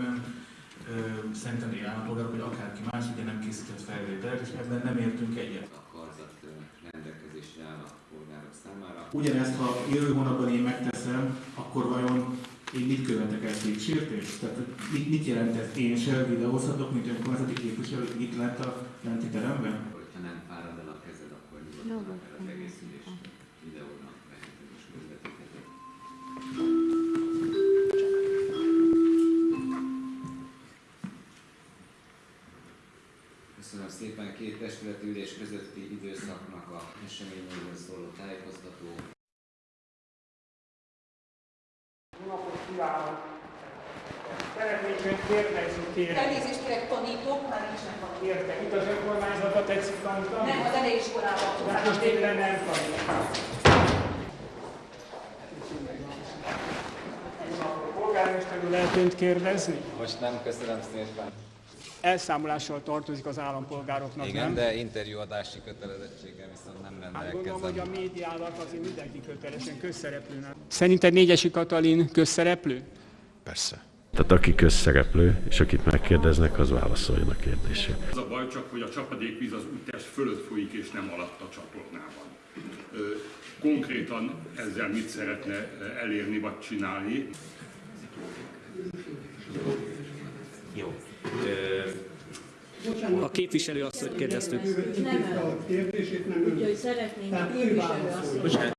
értelemben szerintem négy állampolgárok, vagy akárki más, ugye nem készített felvételt, és ebben nem értünk egyet. A karzat rendelkezésre áll a polgárok számára. Ugyanezt, ha jövő hónapban én megteszem, akkor vajon én mit követek el kétsértést? Tehát mit, mit jelent ez? Én se videózhatok, mint önkormányzati képviselő, itt lent a lenti teremben? Köszönöm szépen két testületi ülés közötti időszaknak a eseményeiről szóló tájékoztató. Jó napot kívánok! Szeretnék önt kérdezni, kérem. Elnézést kérek, tanítok, már nincsenek tanítók. Érte, itt az önkormányzatba tetszik tanítani? Nem, az elejéiskolában. Hát most éppen nem tanít. Jó napot! Polgármester úr, lehet önt kérdezni? Most nem, köszönöm szépen. Elszámolással tartozik az állampolgároknak, Igen, nem? de interjúadási kötelezettséggel viszont nem Hát gondolom, hogy a rendelkezem. médiának azért mindenki kötelesen közszereplőnek. Szerinted Négyesi Katalin közszereplő? Persze. Tehát aki közszereplő, és akit megkérdeznek, az válaszoljon a kérdésre. Az a baj csak, hogy a csapadékvíz az úttest fölött folyik, és nem alatt a csatornában. Konkrétan ezzel mit szeretne elérni vagy csinálni? A képviselő azt, hogy kérdeztük. Nem, úgyhogy szeretnénk a képviselő azt